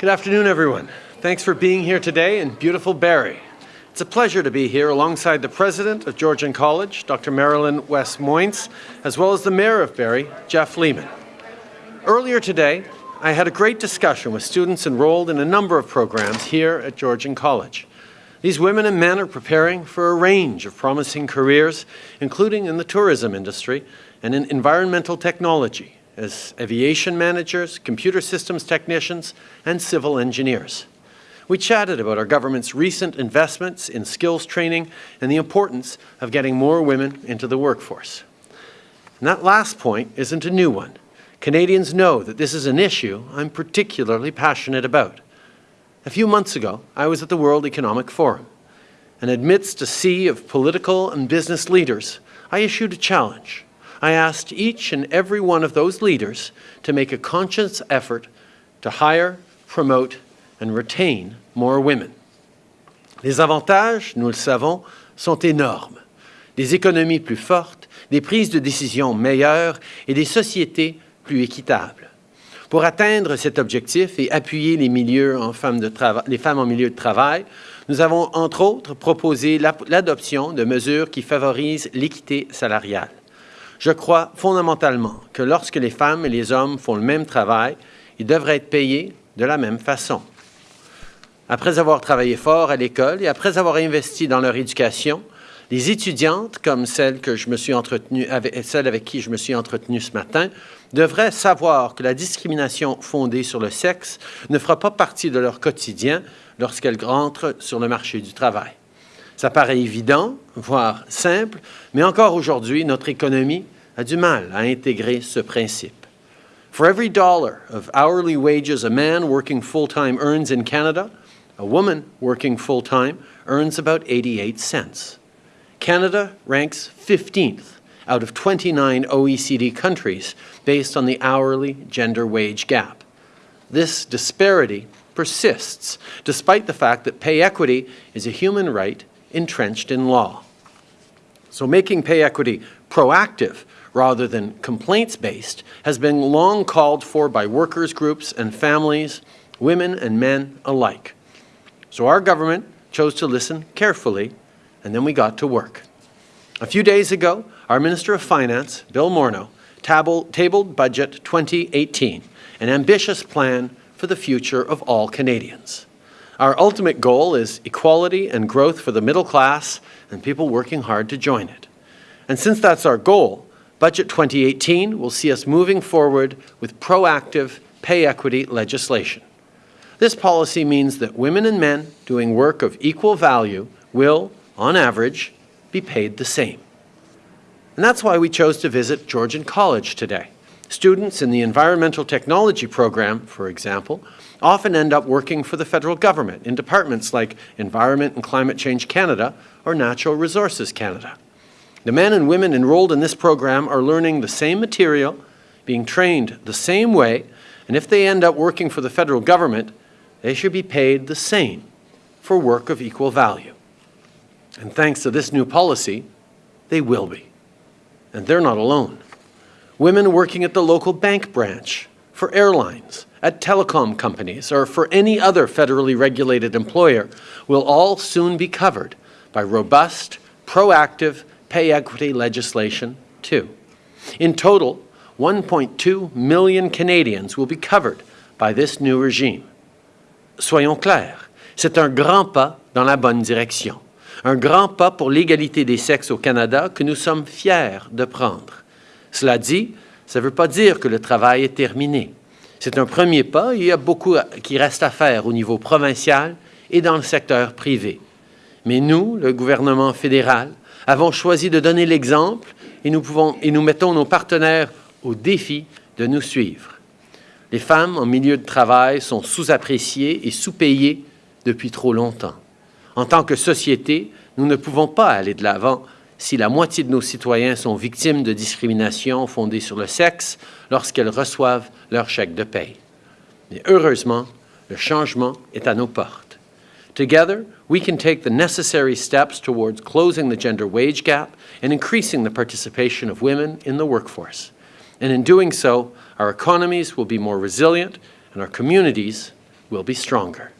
Good afternoon, everyone. Thanks for being here today in beautiful Barrie. It's a pleasure to be here alongside the president of Georgian College, Dr. MaryLynn West Moynes, as well as the mayor of Barrie, Jeff Lehman. Earlier today, I had a great discussion with students enrolled in a number of programs here at Georgian College. These women and men are preparing for a range of promising careers, including in the tourism industry and in environmental technology, as aviation managers, computer systems technicians, and civil engineers. We chatted about our government's recent investments in skills training and the importance of getting more women into the workforce. And that last point isn't a new one. Canadians know that this is an issue I'm particularly passionate about. A few months ago, I was at the World Economic Forum, and amidst a sea of political and business leaders, I issued a challenge. I asked each and every one of those leaders to make a conscious effort to hire, promote, and retain more women. Les avantages, nous le savons, sont énormes. Des économies plus fortes, des prises de décisions meilleures et des sociétés plus équitables. Pour atteindre cet objectif et appuyer les, les femmes en milieu de travail, nous avons entre autres proposé l'adoption de mesures qui favorisent l'équité salariale. Je crois fondamentalement que lorsque les femmes et les hommes font le même travail, ils devraient être payés de la même façon. Après avoir travaillé fort à l'école et après avoir investi dans leur éducation, les étudiantes, comme celle, que je me suis avec, celle avec qui je me suis entretenu ce matin, devraient savoir que la discrimination fondée sur le sexe ne fera pas partie de leur quotidien lorsqu'elles rentrent sur le marché du travail. Ça paraît évident, voire simple, mais encore aujourd'hui, notre économie a du mal à intégrer ce principe. For every dollar of hourly wages a man working full-time earns in Canada, a woman working full-time earns about 88 cents. Canada ranks 15th out of 29 OECD countries based on the hourly gender wage gap. This disparity persists despite the fact that pay equity is a human right entrenched in law. So making pay equity proactive rather than complaints-based has been long called for by workers' groups and families, women and men alike. So our government chose to listen carefully and then we got to work. A few days ago, our Minister of Finance, Bill Morneau, tabled Budget 2018, an ambitious plan for the future of all Canadians. Our ultimate goal is equality and growth for the middle class and people working hard to join it. And since that's our goal, Budget 2018 will see us moving forward with proactive pay equity legislation. This policy means that women and men doing work of equal value will, on average, be paid the same. And that's why we chose to visit Georgian College today. Students in the Environmental Technology program, for example, often end up working for the federal government in departments like Environment and Climate Change Canada or Natural Resources Canada. The men and women enrolled in this program are learning the same material, being trained the same way, and if they end up working for the federal government, they should be paid the same for work of equal value. And thanks to this new policy, they will be. And they're not alone. Women working at the local bank branch, for airlines, at telecom companies, or for any other federally regulated employer will all soon be covered by robust, proactive pay equity legislation too. In total, 1.2 million Canadians will be covered by this new regime. soyons clairs, c'est un grand pas dans la bonne direction. Un grand pas pour l'égalité des sexes au Canada que nous sommes fiers de prendre. Cela dit, ça ne veut pas dire que le travail est terminé. C'est un premier pas il y a beaucoup qui reste à faire au niveau provincial et dans le secteur privé. Mais nous, le gouvernement fédéral, avons choisi de donner l'exemple et nous, et nous mettons nos partenaires au défi de nous suivre. Les femmes en milieu de travail sont sous-appréciées et sous-payées depuis trop longtemps. En tant que société, nous ne pouvons pas aller de l'avant si la moitié de nos citoyens sont victimes de discrimination fondée sur le sexe lorsqu'elles reçoivent leur chèque de paye. Mais heureusement, le changement est à nos portes. Together, we can take the necessary steps towards closing the gender wage gap and increasing the participation of women in the workforce. And in doing so, our economies will be more resilient and our communities will be stronger.